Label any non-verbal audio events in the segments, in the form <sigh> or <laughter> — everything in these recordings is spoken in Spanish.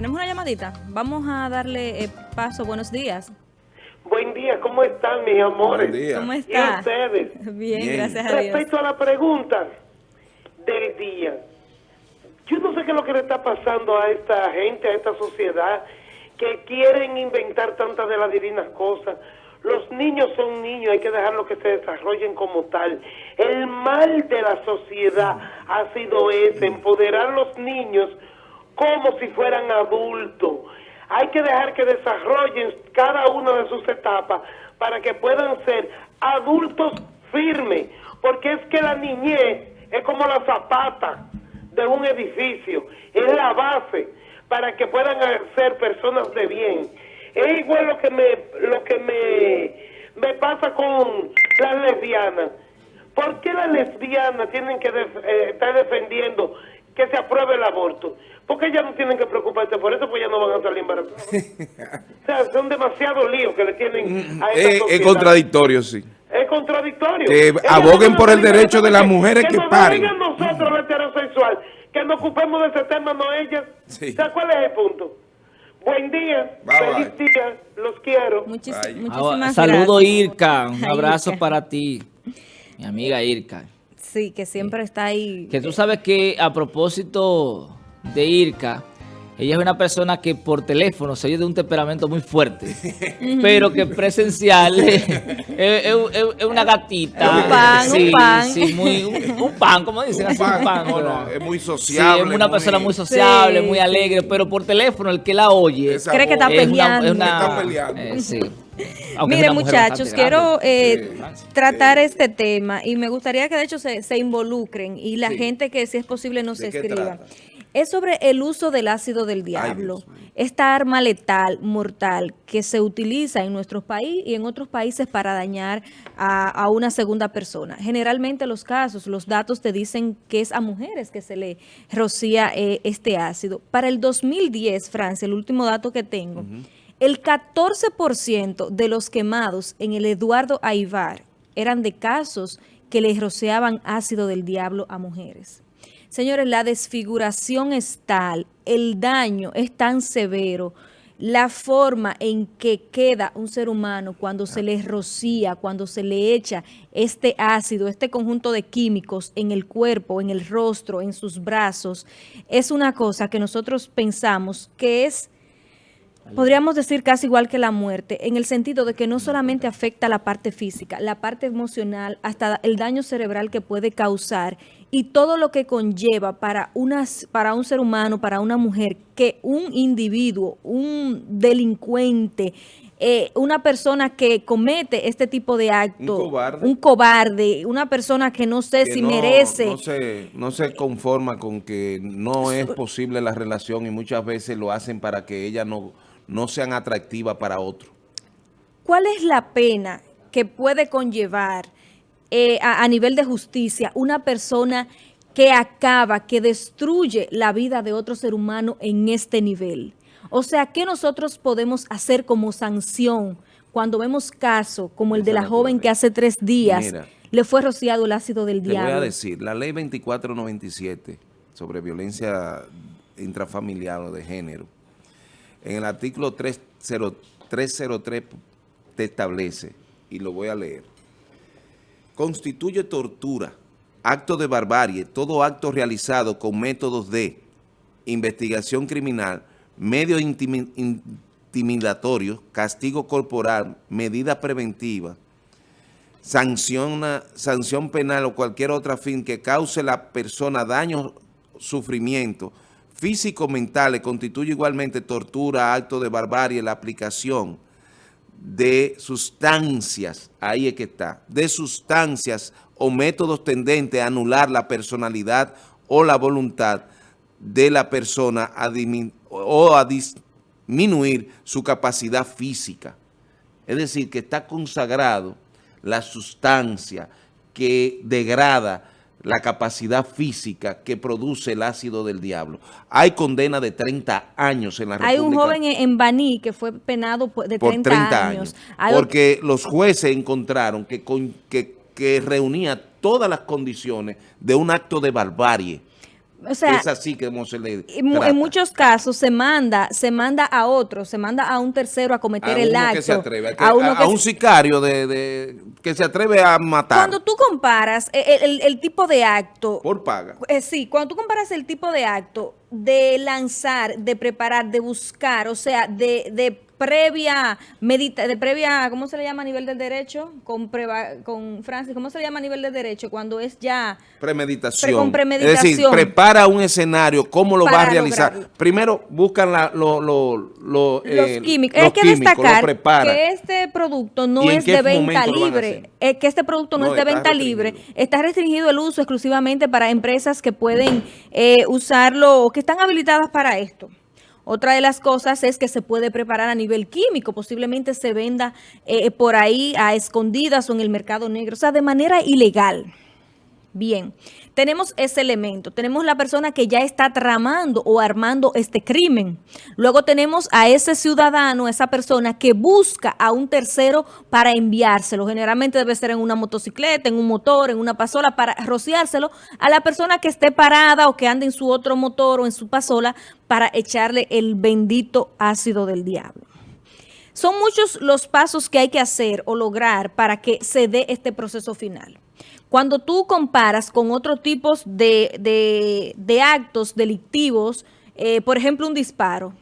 Tenemos una llamadita. Vamos a darle eh, paso. Buenos días. Buen día, ¿cómo están mis amores? Buen día. ¿Cómo ¿Y está? ustedes? <laughs> Bien, Bien. gracias a Dios. Respecto a la pregunta del día, yo no sé qué es lo que le está pasando a esta gente, a esta sociedad, que quieren inventar tantas de las divinas cosas. Los niños son niños, hay que dejarlos que se desarrollen como tal. El mal de la sociedad ha sido ese, empoderar a los niños como si fueran adultos. Hay que dejar que desarrollen cada una de sus etapas para que puedan ser adultos firmes, porque es que la niñez es como la zapata de un edificio, es la base para que puedan ser personas de bien. Es igual lo que me lo que me, me pasa con las lesbianas. ¿Por qué las lesbianas tienen que eh, estar defendiendo que se apruebe el aborto? Porque ellas no tienen que preocuparse por eso, pues ya no van a salir embarazadas. <laughs> o sea, son demasiados líos que le tienen a esta Es, es contradictorio, sí. Es contradictorio. Que aboguen por el derecho de las mujeres que nos paren. digan nosotros, los heterosexual, que nos ocupemos de ese tema, no ellas. Sí. ¿Sabes cuál es el punto? Buen día, Bye, feliz día, los quiero. Muchis- muchísimas Saludo gracias. Irka, un Ay, abrazo Irka. para ti, mi amiga Irka. Sí, que siempre está ahí. Que tú sabes que a propósito de Irka, ella es una persona que por teléfono se oye de un temperamento muy fuerte, <laughs> pero que presencial es, es- es- es una gatita. Un pan, un Sí, pan. sí, muy- un, un pan, como dicen, así, un pan. no, ¿verdad? no, es muy Sí, sociable. es una persona muy sociable, Sí, muy sí. alegre, pero por teléfono el que la oye Cree que está voz. es una- peleando. es una- Está peleando. eh, sí. Aunque Mire, muchachos, quiero grande. eh, tratar este tema y me gustaría que de hecho se, se involucren y la Sí. gente que si es posible nos ¿De qué escriba. trata? Es sobre el uso del ácido del diablo, esta arma letal, mortal, que se utiliza en nuestro país y en otros países para dañar a, a una segunda persona. Generalmente los casos, los datos te dicen que es a mujeres que se le rocía eh, este ácido. Para el 2010, Francia, el último dato que tengo, el 14% de los quemados en el Eduardo Aivar eran de casos que les rociaban ácido del diablo a mujeres. Señores, la desfiguración es tal, el daño es tan severo, la forma en que queda un ser humano cuando se le rocía, cuando se le echa este ácido, este conjunto de químicos en el cuerpo, en el rostro, en sus brazos, es una cosa que nosotros pensamos que es podríamos decir casi igual que la muerte, en el sentido de que no solamente afecta la parte física, la parte emocional, hasta el daño cerebral que puede causar y todo lo que conlleva para, unas, para un ser humano, para una mujer, que un individuo, un delincuente, eh, una persona que comete este tipo de acto, Un cobarde. un cobarde, una persona que no sé que si no- merece... No se, no se conforma con que no es posible la relación y muchas veces lo hacen para que ellas no, no sean atractivas para otro. ¿Cuál es la pena que puede conllevar eh, a, a nivel de justicia una persona que acaba, que destruye la vida de otro ser humano en este nivel? O sea, ¿qué nosotros podemos hacer como sanción cuando vemos casos como el de la joven que hace tres días Mira. le fue rociado el ácido del Te voy a diablo? decir, la ley 2497 sobre violencia intrafamiliar o de género, en el artículo 30 303 te establece, y lo voy a leer, constituye tortura, acto de barbarie, todo acto realizado con métodos de investigación criminal, medios intimi- intimidatorios, castigo corporal, medida preventiva, sanción penal o cualquier otra fin que cause la persona daño, sufrimiento físico mentales constituye igualmente tortura, acto de barbarie, la aplicación de sustancias, ahí es que está, de sustancias o métodos tendentes a anular la personalidad o la voluntad de la persona o a disminuir su capacidad física. Es decir, que está consagrado la sustancia que degrada la capacidad física que produce el ácido del diablo. Hay condena de 30 años en la Hay un República joven en Baní que fue penado por- de por 30, 30 años. años. Porque los jueces encontraron que, con- que, que reunía todas las condiciones de un acto de barbarie. O sea, es así que se le en, trata. en muchos casos se manda, se manda a otro, se manda a un tercero a cometer a el acto. que se atreve, a, que- a uno a- que a un sicario de, de- que se atreve a matar Cuando tú comparas eh, el, el- el tipo de acto, por paga. eh, sí, cuando tú comparas el tipo de acto de lanzar, de preparar, de buscar, o sea, de, de previa medita, de previa, ¿cómo se le llama a nivel del derecho? Con preva- con Francis, ¿cómo se le llama a nivel del derecho? Cuando es ya Premeditación. Pre- con Es decir, prepara un escenario, cómo lo va a realizar. lograrlo. Primero buscan la- lo- lo- lo, los eh, químicos. Hay que destacar que este producto no ¿Y en es de venta libre. eh, que este producto no, No, es de venta libre. Está restringido el uso exclusivamente para empresas que pueden eh, usarlo o que están habilitadas para esto. Otra de las cosas es que se puede preparar a nivel químico, posiblemente se venda eh, por ahí a escondidas o en el mercado negro, o sea, de manera ilegal. Bien, tenemos ese elemento, tenemos la persona que ya está tramando o armando este crimen. Luego tenemos a ese ciudadano, esa persona que busca a un tercero para enviárselo. Generalmente debe ser en una motocicleta, en un motor, en una pasola, para rociárselo a la persona que esté parada o que ande en su otro motor o en su pasola para echarle el bendito ácido del diablo. Son muchos los pasos que hay que hacer o lograr para que se dé este proceso final. Cuando tú comparas con otros tipos de, de- actos delictivos, eh, por ejemplo, un disparo,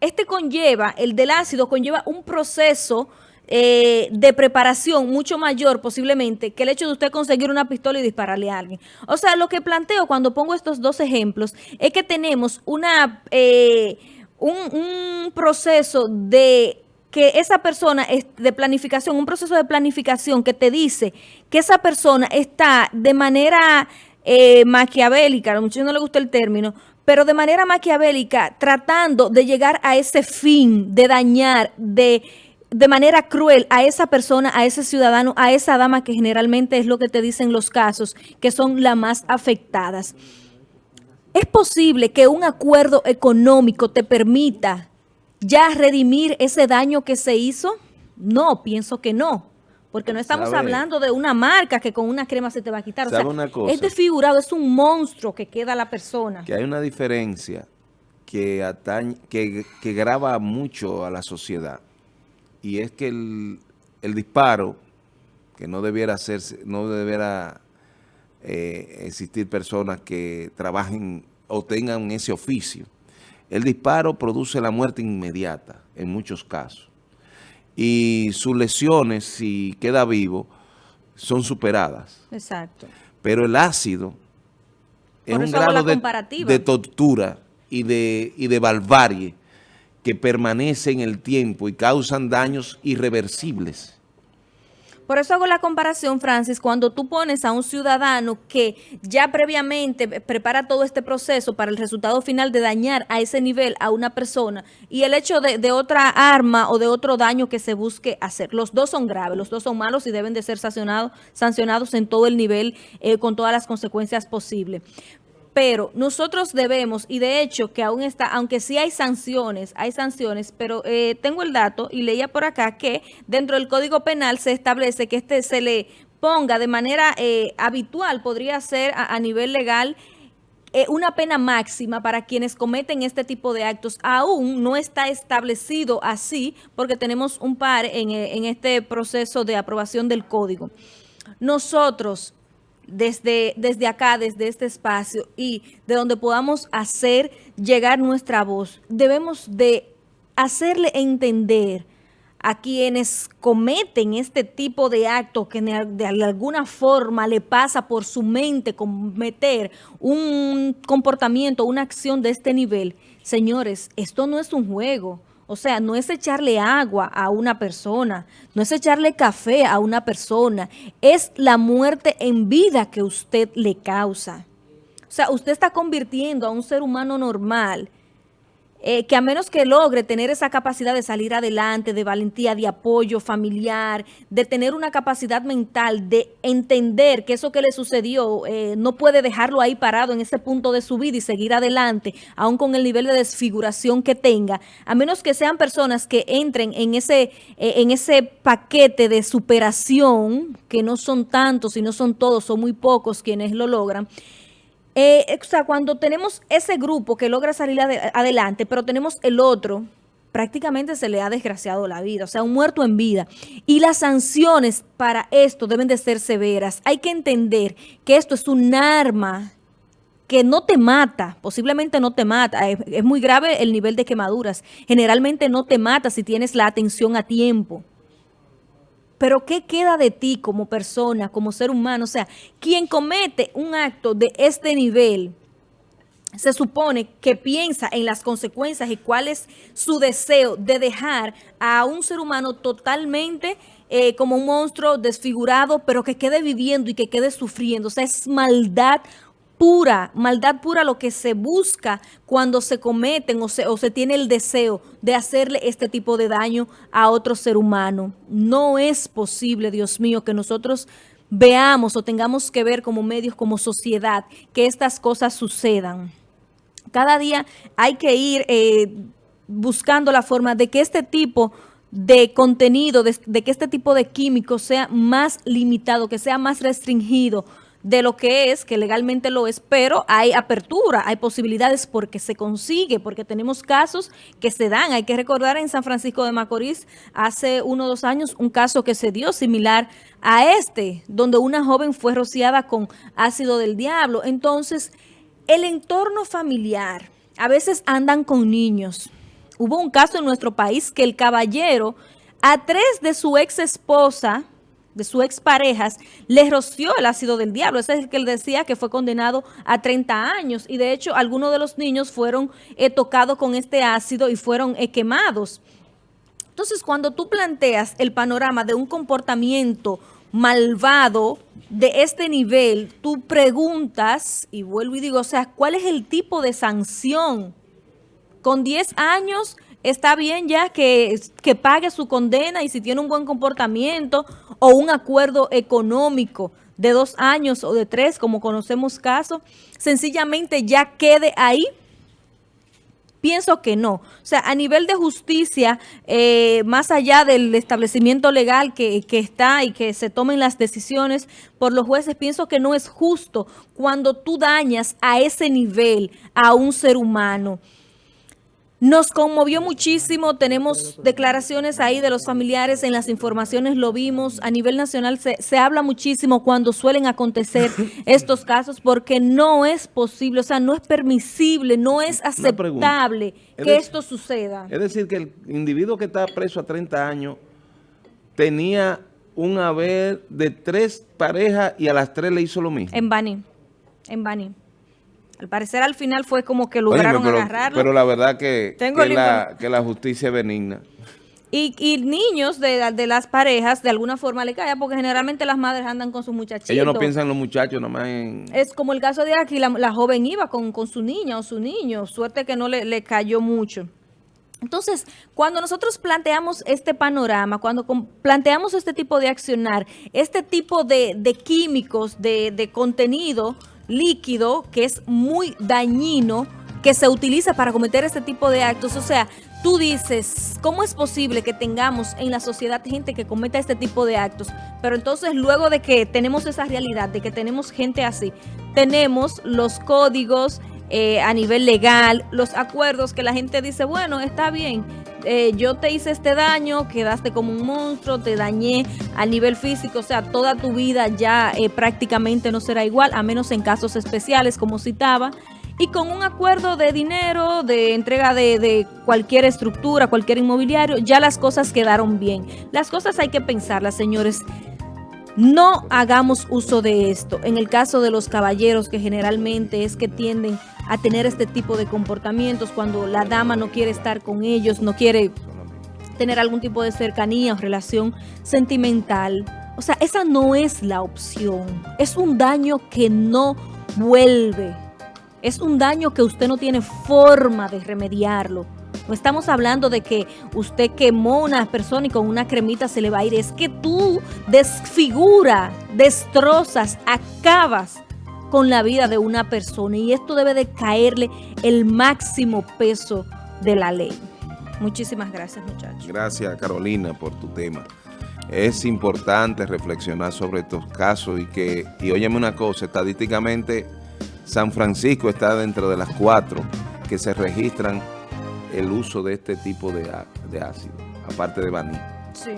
este conlleva, el del ácido conlleva un proceso eh, de preparación mucho mayor posiblemente que el hecho de usted conseguir una pistola y dispararle a alguien. O sea, lo que planteo cuando pongo estos dos ejemplos es que tenemos una, eh, un, un proceso de que esa persona es de planificación, un proceso de planificación que te dice que esa persona está de manera eh, maquiavélica, a muchos no les gusta el término, pero de manera maquiavélica tratando de llegar a ese fin, de dañar, de, de manera cruel a esa persona, a ese ciudadano, a esa dama que generalmente es lo que te dicen los casos, que son las más afectadas. ¿Es posible que un acuerdo económico te permita ya redimir ese daño que se hizo? No, pienso que no. Porque no estamos ¿Sabe? hablando de una marca que con una crema se te va a quitar. O ¿Sabe sea, una cosa? es desfigurado, es un monstruo que queda la persona. Que hay una diferencia que, atañe, que, que grava mucho a la sociedad. Y es que el, el disparo, que no debiera hacerse, no debiera eh, existir personas que trabajen o tengan ese oficio. El disparo produce la muerte inmediata en muchos casos. Y sus lesiones, si queda vivo, son superadas. Exacto. Pero el ácido es un grado de tortura y de, y de barbarie que permanece en el tiempo y causan daños irreversibles. Por eso hago la comparación, Francis, cuando tú pones a un ciudadano que ya previamente prepara todo este proceso para el resultado final de dañar a ese nivel a una persona y el hecho de, de otra arma o de otro daño que se busque hacer. Los dos son graves, los dos son malos y deben de ser sancionados, sancionados en todo el nivel eh, con todas las consecuencias posibles. Pero nosotros debemos, y de hecho que aún está, aunque sí hay sanciones, hay sanciones, pero eh, tengo el dato y leía por acá que dentro del Código Penal se establece que este se le ponga de manera eh, habitual, podría ser a, nivel legal, eh, una pena máxima para quienes cometen este tipo de actos. Aún no está establecido así porque tenemos un par en, eh, en este proceso de aprobación del código. Nosotros desde, desde acá, desde este espacio y de donde podamos hacer llegar nuestra voz, debemos de hacerle entender a quienes cometen este tipo de actos que de alguna forma le pasa por su mente cometer un comportamiento, una acción de este nivel. Señores, esto no es un juego. O sea, no es echarle agua a una persona, no es echarle café a una persona, es la muerte en vida que usted le causa. O sea, usted está convirtiendo a un ser humano normal eh, que a menos que logre tener esa capacidad de salir adelante, de valentía, de apoyo familiar, de tener una capacidad mental, de entender que eso que le sucedió eh, no puede dejarlo ahí parado en ese punto de su vida y seguir adelante, aún con el nivel de desfiguración que tenga, a menos que sean personas que entren en ese, eh, en ese paquete de superación, que no son tantos y no son todos, son muy pocos quienes lo logran, Eh, o sea, cuando tenemos ese grupo que logra salir adelante, pero tenemos el otro, prácticamente se le ha desgraciado la vida, o sea, un muerto en vida. Y las sanciones para esto deben de ser severas. Hay que entender que esto es un arma que no te mata, posiblemente no te mata, es, muy grave el nivel de quemaduras, generalmente no te mata si tienes la atención a tiempo. Pero ¿qué queda de ti como persona, como ser humano? O sea, quien comete un acto de este nivel, se supone que piensa en las consecuencias y cuál es su deseo de dejar a un ser humano totalmente eh, como un monstruo desfigurado, pero que quede viviendo y que quede sufriendo. O sea, es maldad pura, maldad pura lo que se busca cuando se cometen o se, o se tiene el deseo de hacerle este tipo de daño a otro ser humano. No es posible, Dios mío, que nosotros veamos o tengamos que ver como medios, como sociedad, que estas cosas sucedan. Cada día hay que ir eh, buscando la forma de que este tipo de contenido, de, de que este tipo de químicos sea más limitado, que sea más restringido, de lo que es, que legalmente lo es, pero hay apertura, hay posibilidades porque se consigue, porque tenemos casos que se dan. Hay que recordar en San Francisco de Macorís, hace uno o dos años, un caso que se dio similar a este, donde una joven fue rociada con ácido del diablo. Entonces, el entorno familiar, a veces andan con niños. Hubo un caso en nuestro país que el caballero a tres de su ex esposa de su exparejas, le roció el ácido del diablo. Ese es el que él decía que fue condenado a 30 años. Y de hecho, algunos de los niños fueron eh, tocados con este ácido y fueron eh, quemados. Entonces, cuando tú planteas el panorama de un comportamiento malvado de este nivel, tú preguntas, y vuelvo y digo, o sea, ¿cuál es el tipo de sanción? Con 10 años está bien ya que, que pague su condena y si tiene un buen comportamiento o un acuerdo económico de dos años o de tres, como conocemos casos, sencillamente ya quede ahí Pienso que no. O sea, a nivel de justicia, eh, más allá del establecimiento legal que, que, está y que se tomen las decisiones por los jueces, pienso que no es justo cuando tú dañas a ese nivel a un ser humano. Nos conmovió muchísimo, tenemos declaraciones ahí de los familiares, en las informaciones lo vimos, a nivel nacional se, se, habla muchísimo cuando suelen acontecer <laughs> estos casos porque no es posible, o sea, no es permisible, no es aceptable que esto suceda. Es decir, que el individuo que está preso a 30 años tenía un haber de tres parejas y a las tres le hizo lo mismo. En Bani, en Bani. Al parecer al final fue como que lograron pero, agarrarlo. Pero la verdad que, que, la, que, la, justicia es benigna. Y, y niños de, de, las parejas de alguna forma le cae, porque generalmente las madres andan con sus muchachitos. Ellos no piensan en los muchachos nomás en... Es como el caso de aquí, la, la joven iba con, con, su niña o su niño, suerte que no le, le cayó mucho. Entonces, cuando nosotros planteamos este panorama, cuando planteamos este tipo de accionar, este tipo de, de químicos, de, de contenido, líquido que es muy dañino que se utiliza para cometer este tipo de actos. O sea, tú dices, ¿cómo es posible que tengamos en la sociedad gente que cometa este tipo de actos? Pero entonces luego de que tenemos esa realidad, de que tenemos gente así, tenemos los códigos eh, a nivel legal, los acuerdos que la gente dice, bueno, está bien, eh, yo te hice este daño, quedaste como un monstruo, te dañé a nivel físico, o sea, toda tu vida ya eh, prácticamente no será igual, a menos en casos especiales, como citaba, y con un acuerdo de dinero, de entrega de, de, cualquier estructura, cualquier inmobiliario, ya las cosas quedaron bien. Las cosas hay que pensarlas, señores. No hagamos uso de esto. En el caso de los caballeros, que generalmente es que tienden a tener este tipo de comportamientos cuando la dama no quiere estar con ellos, no quiere tener algún tipo de cercanía o relación sentimental. O sea, esa no es la opción. Es un daño que no vuelve. Es un daño que usted no tiene forma de remediarlo. No estamos hablando de que usted quemó una persona y con una cremita se le va a ir. Es que tú desfigura, destrozas, acabas con la vida de una persona. Y esto debe de caerle el máximo peso de la ley. Muchísimas gracias, muchachos. Gracias, Carolina, por tu tema. Es importante reflexionar sobre estos casos y que, y óyeme una cosa, estadísticamente San Francisco está dentro de las cuatro que se registran el uso de este tipo de, de ácido, aparte de vaní. Sí.